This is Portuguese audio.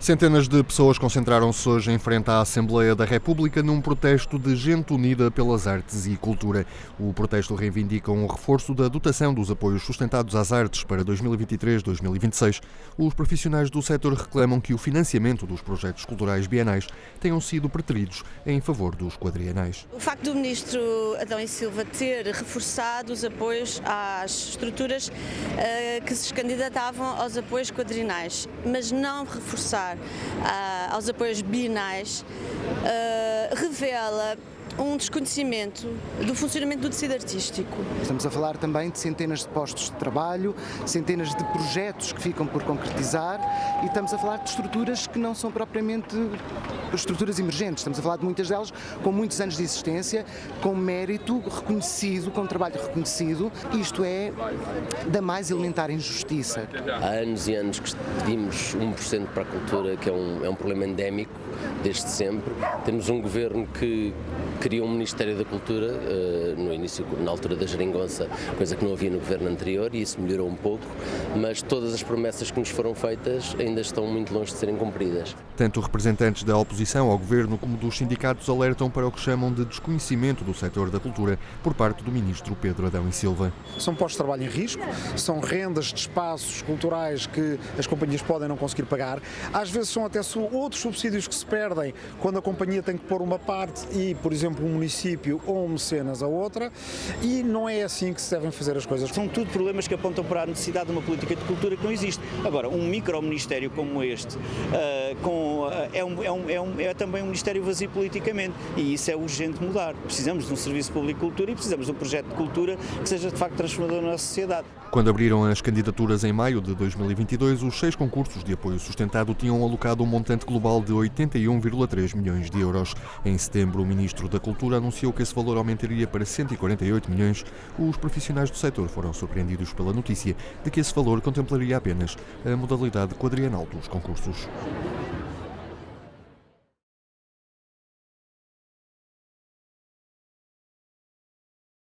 Centenas de pessoas concentraram-se hoje em frente à Assembleia da República num protesto de gente unida pelas artes e cultura. O protesto reivindica um reforço da dotação dos apoios sustentados às artes para 2023-2026. Os profissionais do setor reclamam que o financiamento dos projetos culturais bienais tenham sido preteridos em favor dos quadrienais. O facto do ministro Adão e Silva ter reforçado os apoios às estruturas uh, que se candidatavam aos apoios quadrinais, mas não reforçar uh, aos apoios bienais, uh, revela um desconhecimento do funcionamento do tecido artístico. Estamos a falar também de centenas de postos de trabalho, centenas de projetos que ficam por concretizar e estamos a falar de estruturas que não são propriamente estruturas emergentes, estamos a falar de muitas delas com muitos anos de existência, com mérito reconhecido, com trabalho reconhecido, isto é da mais elementar injustiça. Há anos e anos que pedimos 1% para a cultura, que é um, é um problema endémico desde sempre. Temos um governo que criou um Ministério da Cultura uh, no início, na altura da geringonça, coisa que não havia no governo anterior e isso melhorou um pouco, mas todas as promessas que nos foram feitas ainda estão muito longe de serem cumpridas. Tanto representantes da oposição ao governo como dos sindicatos alertam para o que chamam de desconhecimento do setor da cultura por parte do ministro Pedro Adão e Silva. São postos de trabalho em risco, são rendas de espaços culturais que as companhias podem não conseguir pagar, às vezes são até outros subsídios que se perdem quando a companhia tem que pôr uma parte e, por exemplo, um município ou um mecenas a outra e não é assim que se devem fazer as coisas. São tudo problemas que apontam para a necessidade de uma política de cultura que não existe. Agora, um micro-ministério como este uh, com, uh, é, um, é, um, é, um, é, também um ministério vazio politicamente e isso é urgente mudar. Precisamos de um serviço público de cultura e precisamos de um projeto de cultura que seja de facto transformador na nossa sociedade. Quando abriram as candidaturas em maio de 2022, os seis concursos de apoio sustentado tinham alocado um montante global de 81,3 milhões de euros. Em setembro, o ministro da Cultura anunciou que esse valor aumentaria para 148 milhões. Os profissionais do setor foram surpreendidos pela notícia de que esse valor contemplaria apenas a modalidade quadrienal dos concursos.